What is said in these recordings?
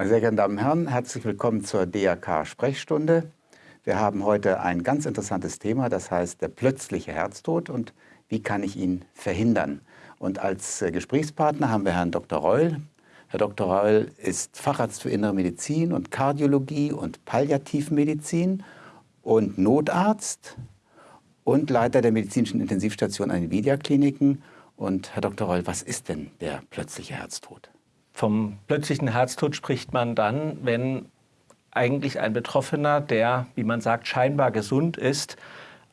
Meine sehr geehrten Damen und Herren, herzlich willkommen zur DRK-Sprechstunde. Wir haben heute ein ganz interessantes Thema, das heißt der plötzliche Herztod und wie kann ich ihn verhindern. Und als äh, Gesprächspartner haben wir Herrn Dr. Reul. Herr Dr. Reul ist Facharzt für Innere Medizin und Kardiologie und Palliativmedizin und Notarzt und Leiter der medizinischen Intensivstation an den Vidia-Kliniken. Und Herr Dr. Reul, was ist denn der plötzliche Herztod? Vom plötzlichen Herztod spricht man dann, wenn eigentlich ein Betroffener, der, wie man sagt, scheinbar gesund ist,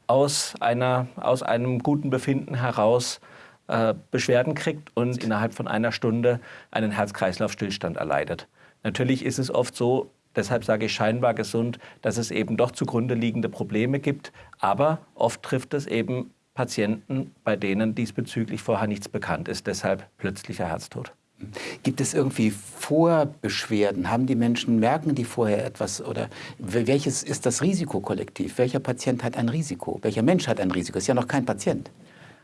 aus, einer, aus einem guten Befinden heraus äh, Beschwerden kriegt und innerhalb von einer Stunde einen Herz-Kreislauf-Stillstand erleidet. Natürlich ist es oft so, deshalb sage ich scheinbar gesund, dass es eben doch zugrunde liegende Probleme gibt, aber oft trifft es eben Patienten, bei denen diesbezüglich vorher nichts bekannt ist, deshalb plötzlicher Herztod. Gibt es irgendwie Vorbeschwerden? Haben die Menschen, merken die vorher etwas? Oder welches ist das Risikokollektiv? Welcher Patient hat ein Risiko? Welcher Mensch hat ein Risiko? Ist ja noch kein Patient.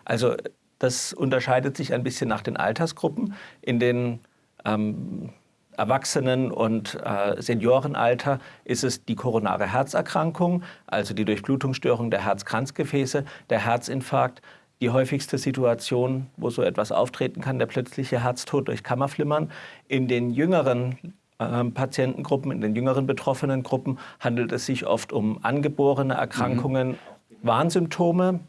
Also das unterscheidet sich ein bisschen nach den Altersgruppen. In den ähm, Erwachsenen- und äh, Seniorenalter ist es die koronare Herzerkrankung, also die Durchblutungsstörung der Herzkranzgefäße, der Herzinfarkt, die häufigste Situation, wo so etwas auftreten kann, der plötzliche Herztod durch Kammerflimmern. In den jüngeren äh, Patientengruppen, in den jüngeren betroffenen Gruppen handelt es sich oft um angeborene Erkrankungen, mhm. Warnsymptome.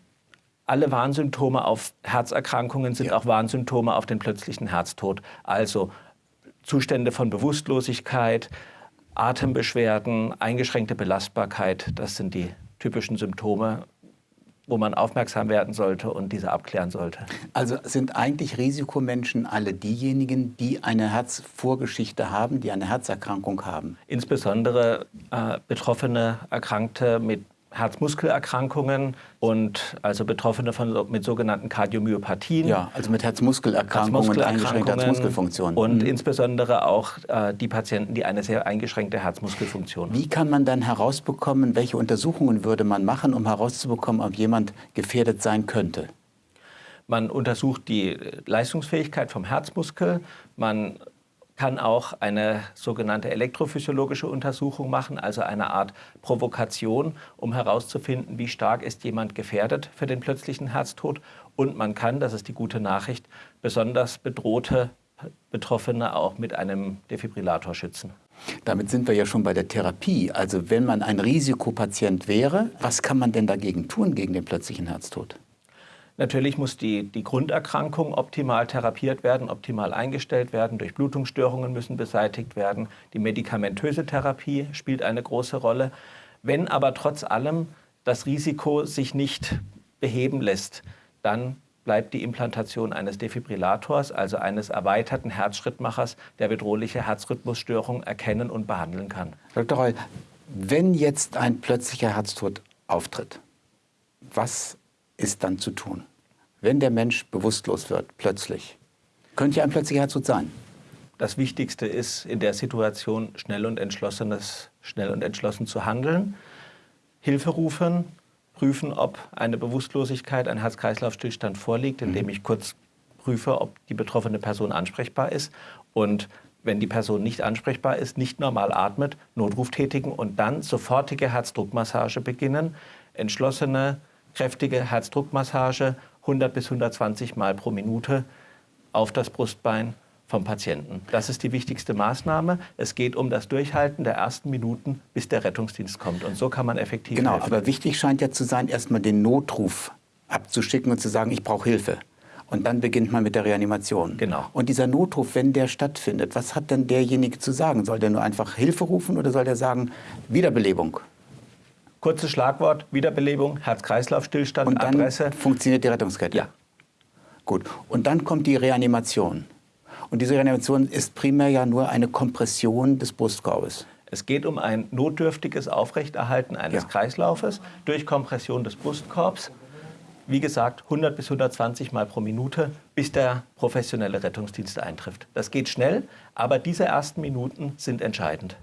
Alle Warnsymptome auf Herzerkrankungen sind ja. auch Warnsymptome auf den plötzlichen Herztod. Also Zustände von Bewusstlosigkeit, Atembeschwerden, eingeschränkte Belastbarkeit, das sind die typischen Symptome wo man aufmerksam werden sollte und diese abklären sollte. Also sind eigentlich Risikomenschen alle diejenigen, die eine Herzvorgeschichte haben, die eine Herzerkrankung haben? Insbesondere äh, betroffene Erkrankte mit Herzmuskelerkrankungen und also Betroffene von, mit sogenannten Kardiomyopathien. Ja, also mit Herzmuskelerkrankungen, Herzmuskelerkrankungen und eingeschränkter Herzmuskelfunktion. Und mhm. insbesondere auch äh, die Patienten, die eine sehr eingeschränkte Herzmuskelfunktion haben. Wie kann man dann herausbekommen, welche Untersuchungen würde man machen, um herauszubekommen, ob jemand gefährdet sein könnte? Man untersucht die Leistungsfähigkeit vom Herzmuskel, man kann auch eine sogenannte elektrophysiologische Untersuchung machen, also eine Art Provokation, um herauszufinden, wie stark ist jemand gefährdet für den plötzlichen Herztod. Und man kann, das ist die gute Nachricht, besonders bedrohte Betroffene auch mit einem Defibrillator schützen. Damit sind wir ja schon bei der Therapie. Also wenn man ein Risikopatient wäre, was kann man denn dagegen tun gegen den plötzlichen Herztod? Natürlich muss die, die Grunderkrankung optimal therapiert werden, optimal eingestellt werden. Durchblutungsstörungen müssen beseitigt werden. Die medikamentöse Therapie spielt eine große Rolle. Wenn aber trotz allem das Risiko sich nicht beheben lässt, dann bleibt die Implantation eines Defibrillators, also eines erweiterten Herzschrittmachers, der bedrohliche Herzrhythmusstörungen erkennen und behandeln kann. Dr. Reul, wenn jetzt ein plötzlicher Herztod auftritt, was ist dann zu tun? Wenn der Mensch bewusstlos wird, plötzlich, könnte ja ein plötzlicher Herztod sein. Das Wichtigste ist in der Situation schnell und, entschlossenes, schnell und entschlossen zu handeln, Hilfe rufen, prüfen, ob eine Bewusstlosigkeit, ein Herz-Kreislauf-Stillstand vorliegt, indem mhm. ich kurz prüfe, ob die betroffene Person ansprechbar ist und wenn die Person nicht ansprechbar ist, nicht normal atmet, Notruf tätigen und dann sofortige Herzdruckmassage beginnen, entschlossene kräftige Herzdruckmassage 100 bis 120 Mal pro Minute auf das Brustbein vom Patienten. Das ist die wichtigste Maßnahme. Es geht um das Durchhalten der ersten Minuten, bis der Rettungsdienst kommt. Und so kann man effektiv Genau, helfen. aber wichtig scheint ja zu sein, erstmal den Notruf abzuschicken und zu sagen, ich brauche Hilfe. Und dann beginnt man mit der Reanimation. Genau. Und dieser Notruf, wenn der stattfindet, was hat denn derjenige zu sagen? Soll der nur einfach Hilfe rufen oder soll der sagen, Wiederbelebung? Kurzes Schlagwort, Wiederbelebung, Herz-Kreislauf-Stillstand, Und dann Adresse. funktioniert die Rettungskette? Ja. Gut. Und dann kommt die Reanimation. Und diese Reanimation ist primär ja nur eine Kompression des Brustkorbes. Es geht um ein notdürftiges Aufrechterhalten eines ja. Kreislaufes durch Kompression des Brustkorbs. Wie gesagt, 100 bis 120 Mal pro Minute, bis der professionelle Rettungsdienst eintrifft. Das geht schnell, aber diese ersten Minuten sind entscheidend.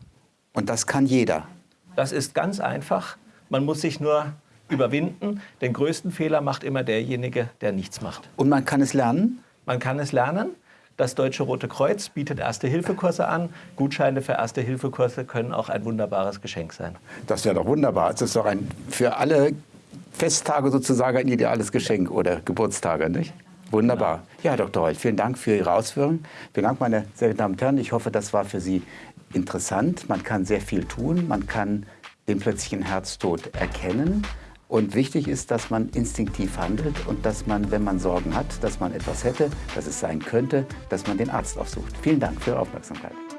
Und das kann jeder? Das ist ganz einfach. Man muss sich nur überwinden. Den größten Fehler macht immer derjenige, der nichts macht. Und man kann es lernen? Man kann es lernen. Das Deutsche Rote Kreuz bietet Erste-Hilfe-Kurse an. Gutscheine für Erste-Hilfe-Kurse können auch ein wunderbares Geschenk sein. Das wäre doch wunderbar. Es ist doch ein, für alle Festtage sozusagen ein ideales Geschenk oder Geburtstage, nicht? Wunderbar. Ja, Dr. Holt, vielen Dank für Ihre Ausführungen. Vielen Dank, meine sehr geehrten Damen und Herren. Ich hoffe, das war für Sie interessant. Man kann sehr viel tun. Man kann den plötzlichen Herztod erkennen. Und wichtig ist, dass man instinktiv handelt und dass man, wenn man Sorgen hat, dass man etwas hätte, dass es sein könnte, dass man den Arzt aufsucht. Vielen Dank für Ihre Aufmerksamkeit.